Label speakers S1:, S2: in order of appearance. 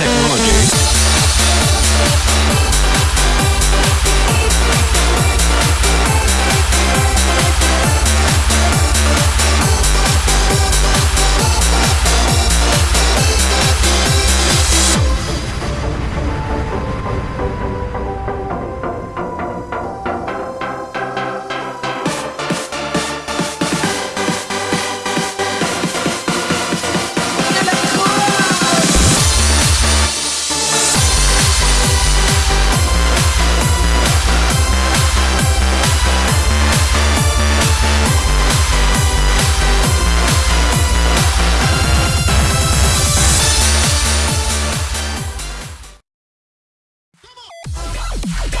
S1: technology. Okay.